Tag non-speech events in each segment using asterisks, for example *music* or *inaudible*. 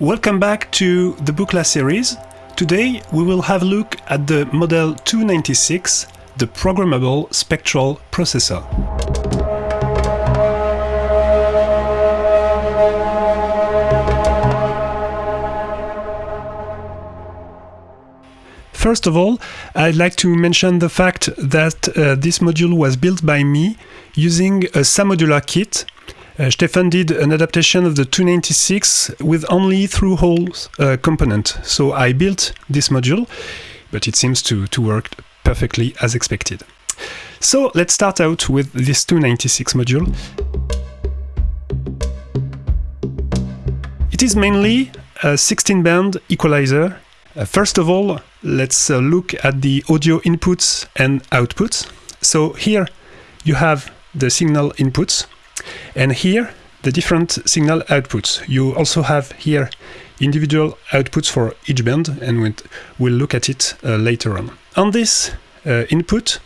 Welcome back to the Buchla series. Today we will have a look at the Model 296, the Programmable Spectral Processor. First of all, I'd like to mention the fact that uh, this module was built by me using a SAModular kit uh, Stefan did an adaptation of the 296 with only through-holes uh, component. So I built this module, but it seems to, to work perfectly as expected. So let's start out with this 296 module. It is mainly a 16-band equalizer. Uh, first of all, let's uh, look at the audio inputs and outputs. So here you have the signal inputs and here, the different signal outputs. You also have here individual outputs for each band, and we'll look at it uh, later on. On this uh, input,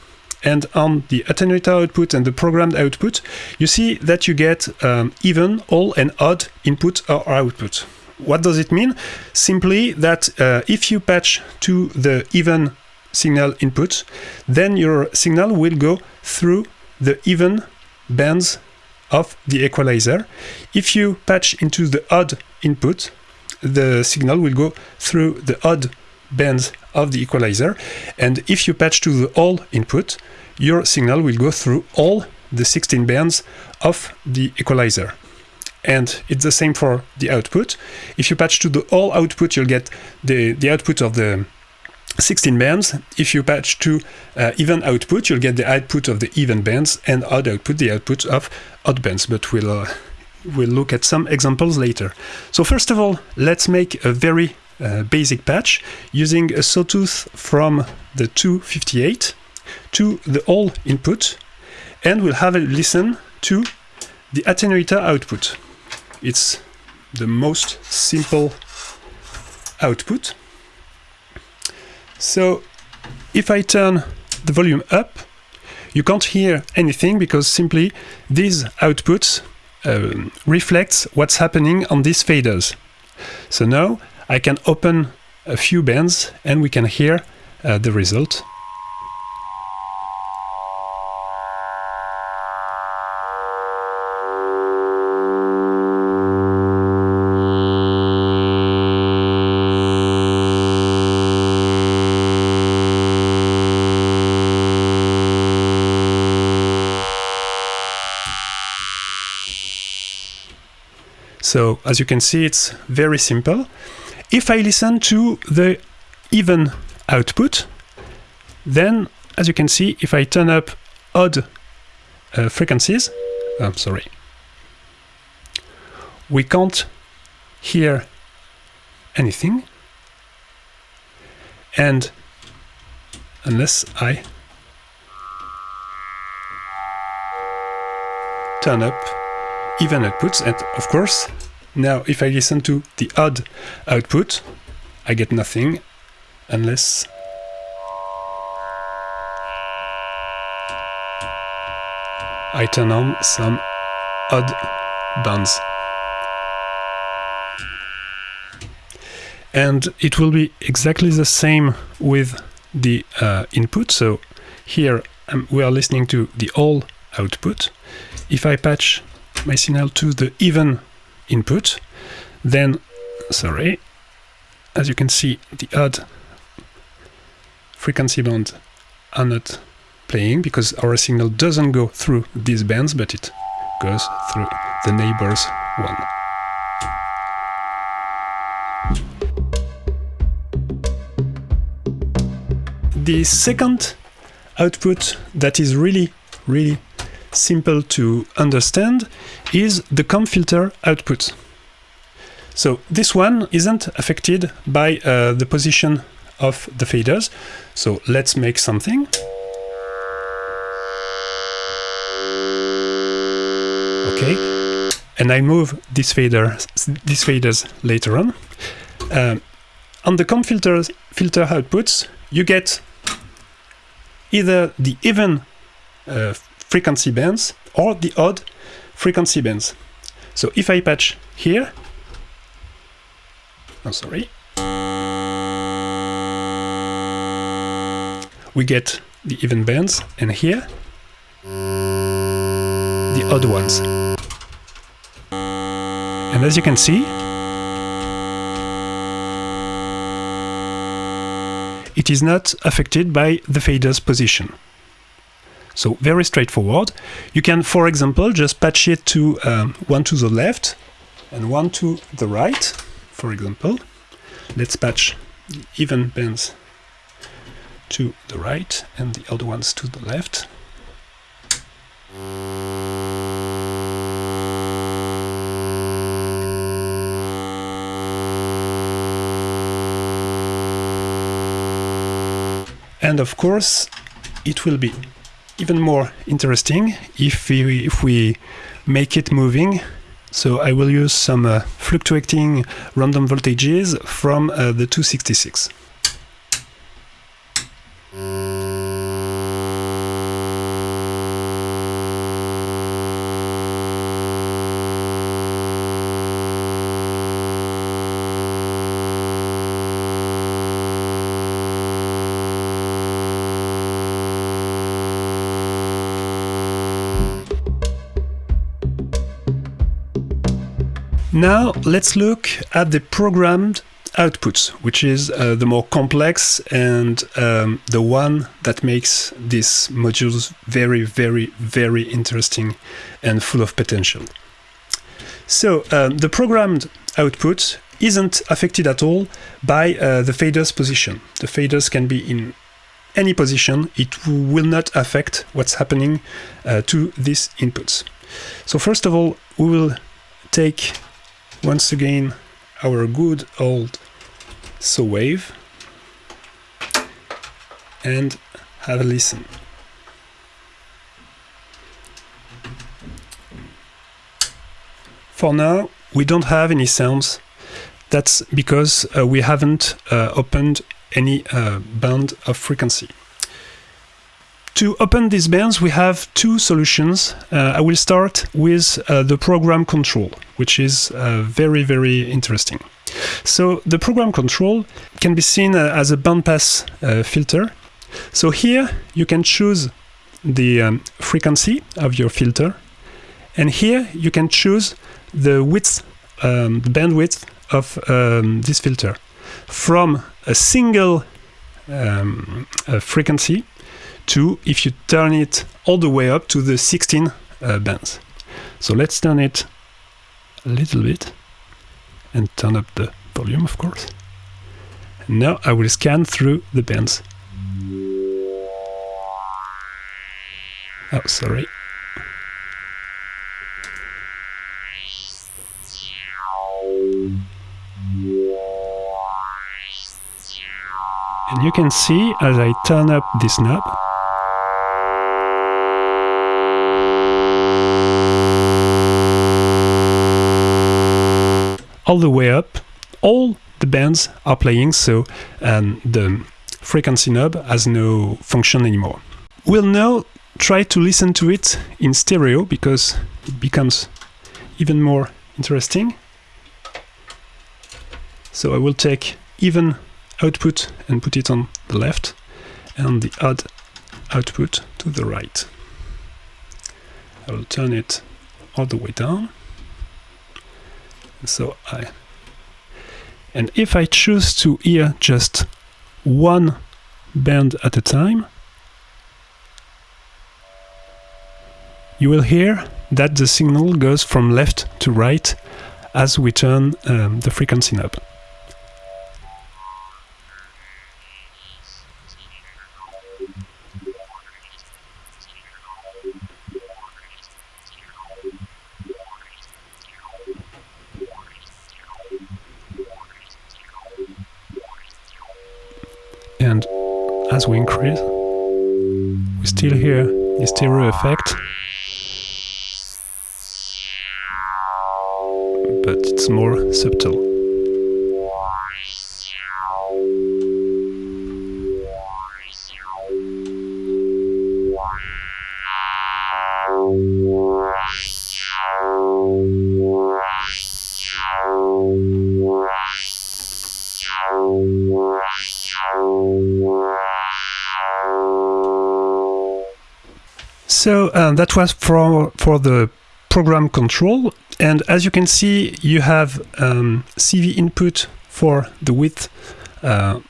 and on the attenuator output and the programmed output, you see that you get um, even, all, and odd input or output. What does it mean? Simply that uh, if you patch to the even signal input, then your signal will go through the even bands of the equalizer. If you patch into the odd input, the signal will go through the odd bands of the equalizer. And if you patch to the all input, your signal will go through all the 16 bands of the equalizer. And it's the same for the output. If you patch to the all output, you'll get the, the output of the 16 bands. If you patch to uh, even output, you'll get the output of the even bands and odd output, the output of odd bands. But we'll, uh, we'll look at some examples later. So first of all, let's make a very uh, basic patch using a sawtooth from the 258 to the all input. And we'll have a listen to the attenuator output. It's the most simple output. So if I turn the volume up, you can't hear anything because simply these outputs um, reflects what's happening on these faders. So now I can open a few bands and we can hear uh, the result. So as you can see, it's very simple. If I listen to the even output, then as you can see, if I turn up odd uh, frequencies, I'm sorry, we can't hear anything. And unless I turn up even outputs. And of course, now if I listen to the odd output, I get nothing unless I turn on some odd bands. And it will be exactly the same with the uh, input. So here um, we are listening to the all output. If I patch my signal to the even input, then, sorry, as you can see, the odd frequency band are not playing because our signal doesn't go through these bands, but it goes through the neighbor's one. The second output that is really, really simple to understand is the comb filter output. So this one isn't affected by uh, the position of the faders. So let's make something. Okay, and I move this fader, these faders later on. Um, on the comb filters, filter outputs, you get either the even uh, frequency bands or the odd frequency bands. So if I patch here, I'm Oh, sorry. We get the even bands, and here the odd ones. And as you can see, it is not affected by the fader's position. So very straightforward. You can, for example, just patch it to um, one to the left and one to the right, for example. Let's patch even bands to the right and the other ones to the left. And of course, it will be even more interesting if we, if we make it moving. So I will use some uh, fluctuating random voltages from uh, the 266. Now let's look at the programmed outputs, which is uh, the more complex and um, the one that makes these modules very, very, very interesting and full of potential. So um, the programmed output isn't affected at all by uh, the fader's position. The faders can be in any position. It will not affect what's happening uh, to these inputs. So first of all, we will take once again our good old saw wave and have a listen. For now, we don't have any sounds. That's because uh, we haven't uh, opened any uh, band of frequency. To open these bands, we have two solutions. Uh, I will start with uh, the program control, which is uh, very, very interesting. So the program control can be seen uh, as a bandpass uh, filter. So here you can choose the um, frequency of your filter, and here you can choose the width, um, the bandwidth of um, this filter from a single um, frequency to if you turn it all the way up to the 16 uh, bands. So let's turn it a little bit and turn up the volume, of course. And now I will scan through the bands. Oh, sorry. And you can see as I turn up this knob, all the way up, all the bands are playing, so um, the frequency knob has no function anymore. We'll now try to listen to it in stereo because it becomes even more interesting. So I will take even output and put it on the left and the odd output to the right. I will turn it all the way down so I and if I choose to hear just one band at a time you will hear that the signal goes from left to right as we turn um, the frequency knob. As we increase, we still hear the stereo effect, but it's more subtle. So um, that was for for the program control, and as you can see, you have um, CV input for the width uh,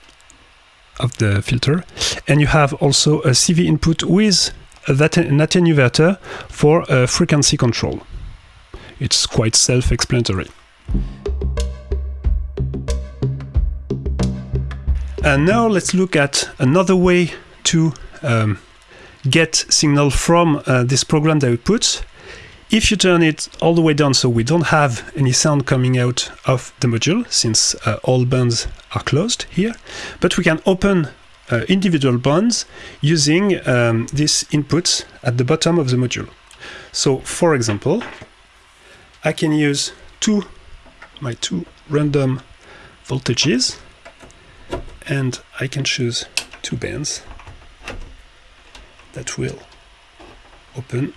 of the filter, and you have also a CV input with that an attenuator for uh, frequency control. It's quite self-explanatory. And now let's look at another way to um, get signal from uh, this programmed output. If you turn it all the way down so we don't have any sound coming out of the module since uh, all bands are closed here, but we can open uh, individual bands using um, these inputs at the bottom of the module. So for example, I can use two my two random voltages and I can choose two bands that will open.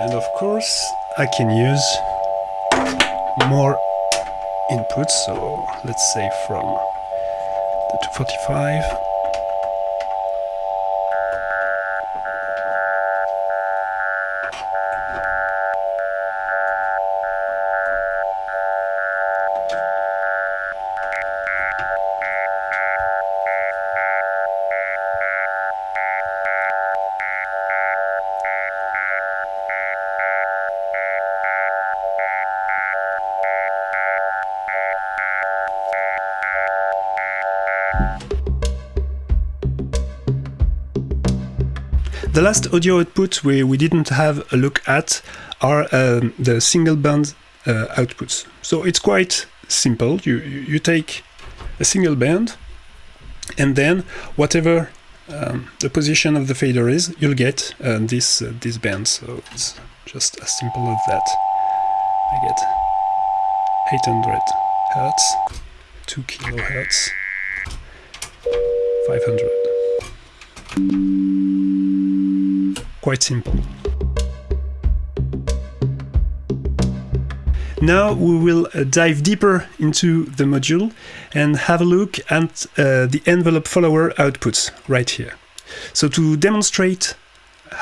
And of course I can use more inputs. So let's say from the 245 The last audio output we, we didn't have a look at are um, the single band uh, outputs. So it's quite simple. You, you take a single band and then whatever um, the position of the fader is, you'll get uh, this, uh, this band. So it's just as simple as that. I get 800 hertz, 2 kilohertz, 500 quite simple. Now we will uh, dive deeper into the module and have a look at uh, the envelope follower outputs right here. So to demonstrate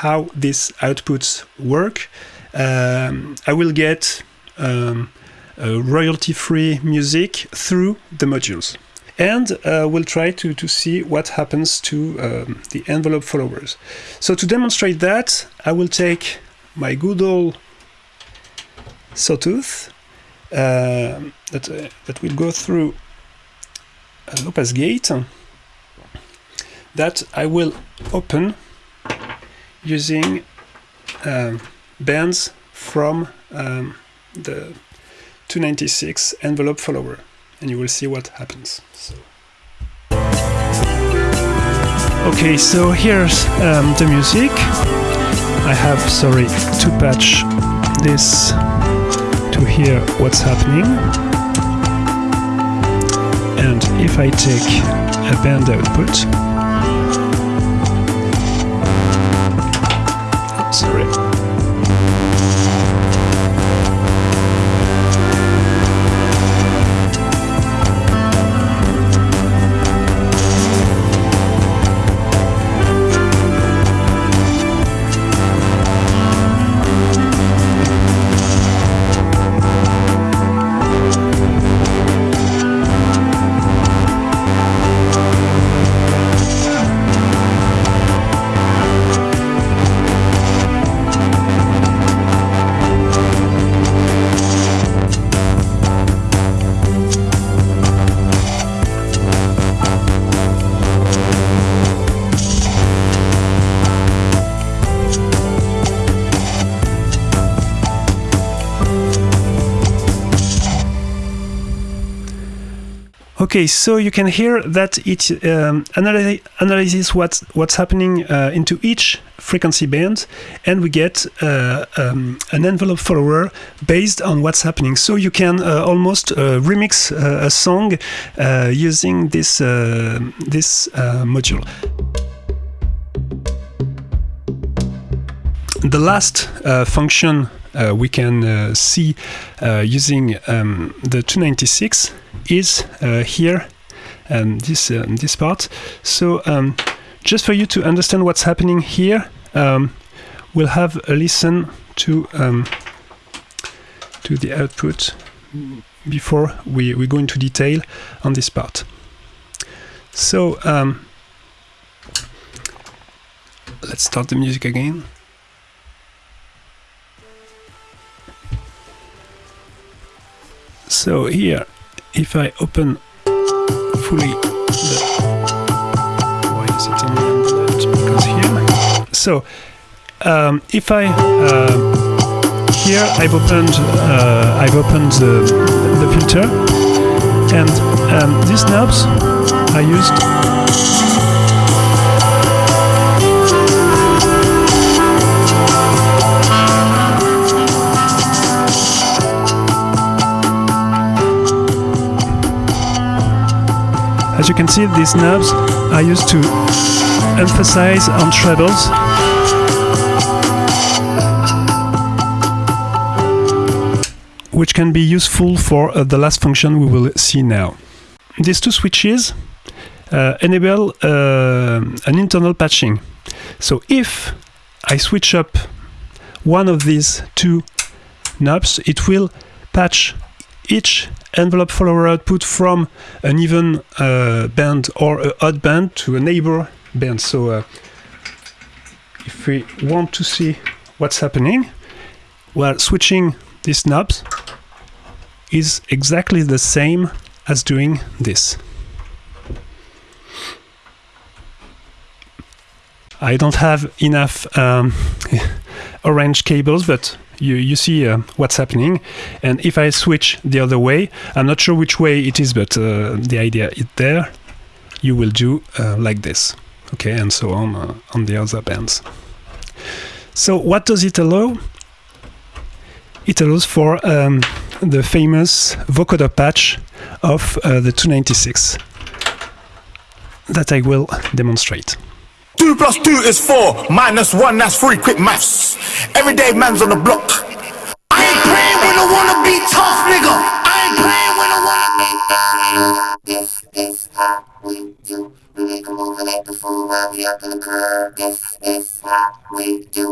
how these outputs work, um, I will get um, royalty-free music through the modules and uh, we'll try to, to see what happens to um, the envelope followers. So to demonstrate that, I will take my good old sawtooth uh, that, uh, that will go through a pass gate that I will open using um, bands from um, the 296 envelope follower and you will see what happens. So. Okay, so here's um, the music. I have, sorry, to patch this to hear what's happening. And if I take a band output, Okay, so you can hear that it um, analy- analyzes what's what's happening uh, into each frequency band, and we get uh, um, an envelope follower based on what's happening. So you can uh, almost uh, remix uh, a song uh, using this this module. The last function we can uh, see uh, using um, the 296 is uh, here um, this uh, this part. So um, just for you to understand what's happening here um, we'll have a listen to um, to the output before we, we go into detail on this part. So um, let's start the music again So here, if I open fully the why is it that? Because here. So um, if I uh, here I've opened uh, I've opened the, the filter and um, these knobs are used As you can see, these knobs are used to emphasize on trebles. Which can be useful for uh, the last function we will see now. These two switches uh, enable uh, an internal patching. So if I switch up one of these two knobs, it will patch each envelope follower output from an even uh, band or an odd band to a neighbor band. So uh, if we want to see what's happening, well, switching these knobs is exactly the same as doing this. I don't have enough um, *laughs* orange cables, but you, you see uh, what's happening. And if I switch the other way, I'm not sure which way it is, but uh, the idea is there. You will do uh, like this, okay, and so on uh, on the other bands. So what does it allow? It allows for um, the famous vocoder patch of uh, the 296 that I will demonstrate. Two plus two is four, minus one, that's three. Quick maths. Everyday man's on the block. I ain't playing when I wanna be tough, nigga. I ain't playing when I wanna be This is how we do. We make a move and act fool while we up in the. This is how we do.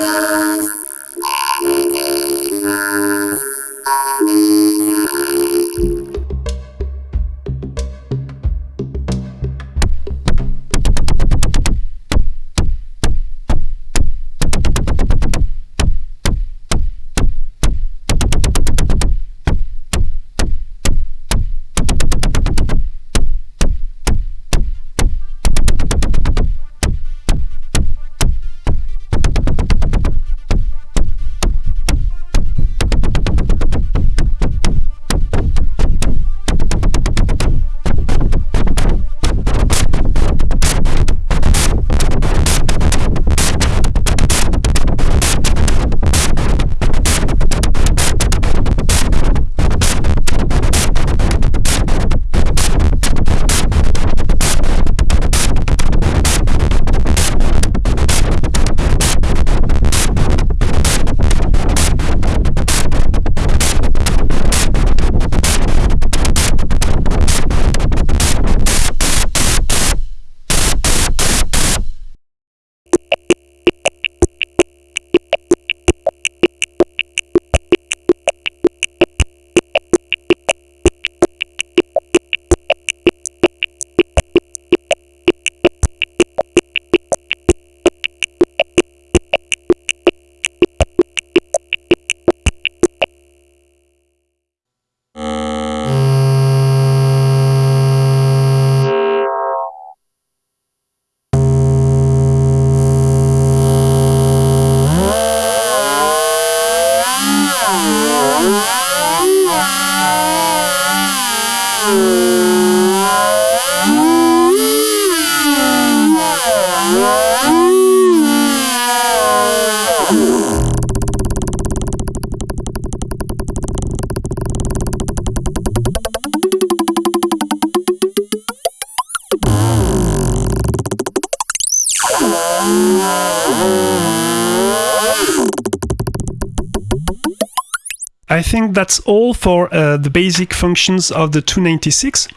think that's all for uh, the basic functions of the 296.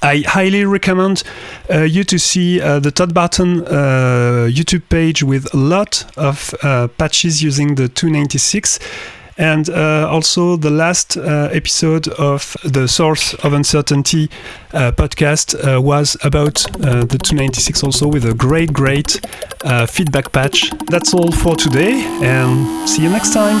I highly recommend uh, you to see uh, the Todd Barton uh, YouTube page with a lot of uh, patches using the 296 and uh, also, the last uh, episode of the Source of Uncertainty uh, podcast uh, was about uh, the 296 also with a great, great uh, feedback patch. That's all for today, and see you next time.